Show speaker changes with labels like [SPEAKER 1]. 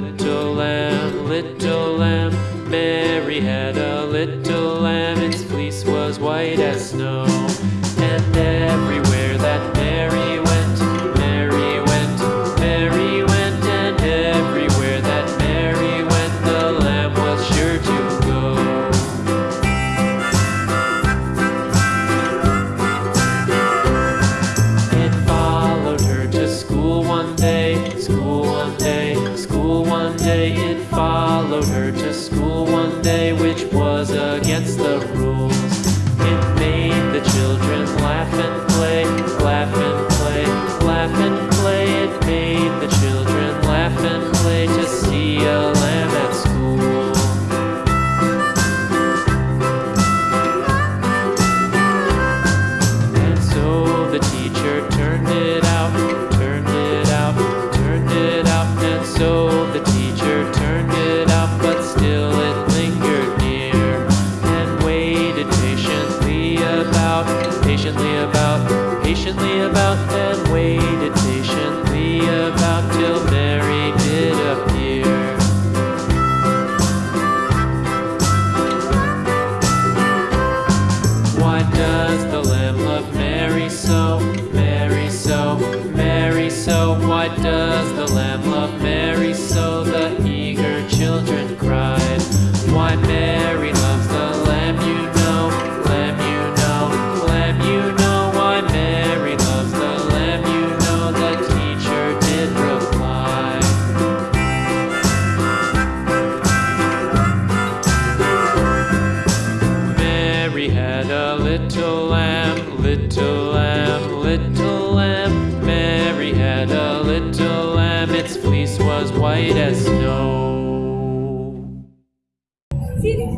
[SPEAKER 1] little lamb, little lamb. Mary had a little lamb, its fleece was white as snow. And then It followed her to school one day, which was against patiently about, patiently about, and waited patiently about till Mary did appear. Why does the Lamb love Mary so? Mary so, Mary so. Why does little lamb, little lamb. Mary had a little lamb, its fleece was white as snow.
[SPEAKER 2] Sini,